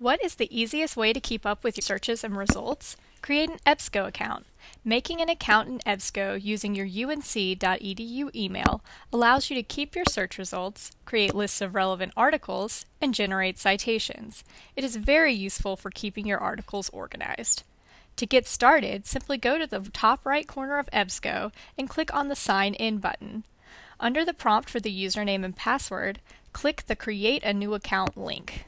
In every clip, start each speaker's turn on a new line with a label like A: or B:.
A: What is the easiest way to keep up with your searches and results? Create an EBSCO account. Making an account in EBSCO using your unc.edu email allows you to keep your search results, create lists of relevant articles, and generate citations. It is very useful for keeping your articles organized. To get started, simply go to the top right corner of EBSCO and click on the Sign In button. Under the prompt for the username and password, click the Create a New Account link.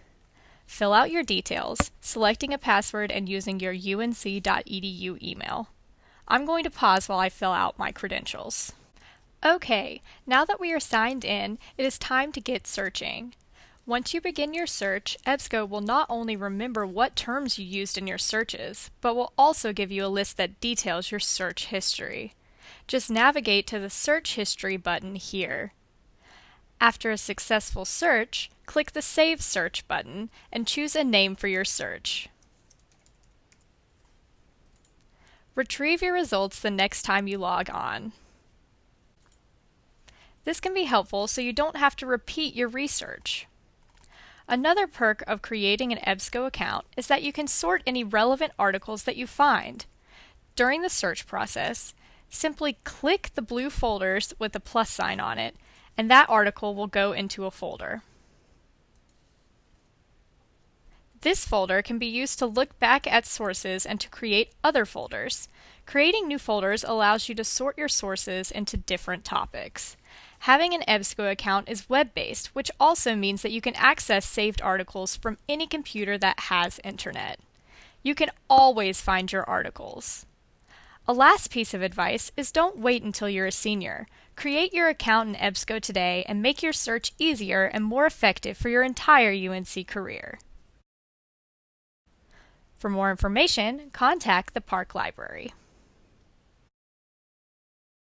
A: Fill out your details, selecting a password and using your unc.edu email. I'm going to pause while I fill out my credentials. Okay, now that we are signed in, it is time to get searching. Once you begin your search, EBSCO will not only remember what terms you used in your searches, but will also give you a list that details your search history. Just navigate to the Search History button here. After a successful search, click the Save Search button and choose a name for your search. Retrieve your results the next time you log on. This can be helpful so you don't have to repeat your research. Another perk of creating an EBSCO account is that you can sort any relevant articles that you find. During the search process, simply click the blue folders with the plus sign on it and that article will go into a folder. This folder can be used to look back at sources and to create other folders. Creating new folders allows you to sort your sources into different topics. Having an EBSCO account is web-based, which also means that you can access saved articles from any computer that has internet. You can always find your articles. A last piece of advice is don't wait until you're a senior. Create your account in EBSCO today and make your search easier and more effective for your entire UNC career. For more information, contact the Park Library.